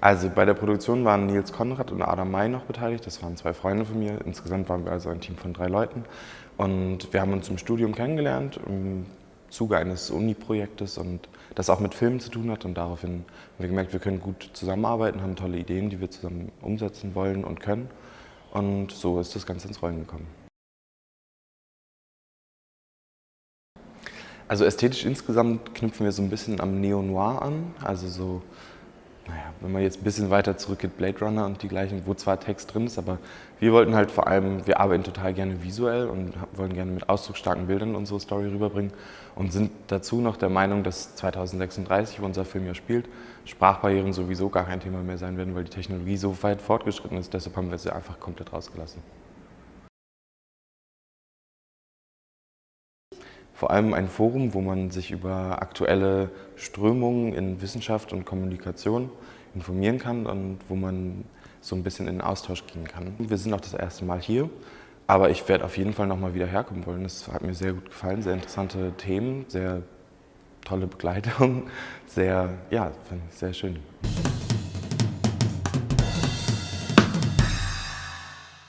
Also bei der Produktion waren Nils Konrad und Adam May noch beteiligt. Das waren zwei Freunde von mir. Insgesamt waren wir also ein Team von drei Leuten. Und wir haben uns im Studium kennengelernt, im Zuge eines Uni-Projektes und das auch mit Filmen zu tun hat. Und daraufhin haben wir gemerkt, wir können gut zusammenarbeiten, haben tolle Ideen, die wir zusammen umsetzen wollen und können. Und so ist das Ganze ins Rollen gekommen. Also ästhetisch insgesamt knüpfen wir so ein bisschen am Neo-Noir an, also so naja, wenn man jetzt ein bisschen weiter zurückgeht, Blade Runner und die gleichen, wo zwar Text drin ist, aber wir wollten halt vor allem, wir arbeiten total gerne visuell und wollen gerne mit ausdrucksstarken Bildern unsere Story rüberbringen und sind dazu noch der Meinung, dass 2036, wo unser Film ja spielt, Sprachbarrieren sowieso gar kein Thema mehr sein werden, weil die Technologie so weit fortgeschritten ist. Deshalb haben wir sie einfach komplett rausgelassen. Vor allem ein Forum, wo man sich über aktuelle Strömungen in Wissenschaft und Kommunikation informieren kann und wo man so ein bisschen in den Austausch gehen kann. Wir sind auch das erste Mal hier, aber ich werde auf jeden Fall noch mal wieder herkommen wollen. Es hat mir sehr gut gefallen, sehr interessante Themen, sehr tolle Begleitung, sehr, ja, sehr schön.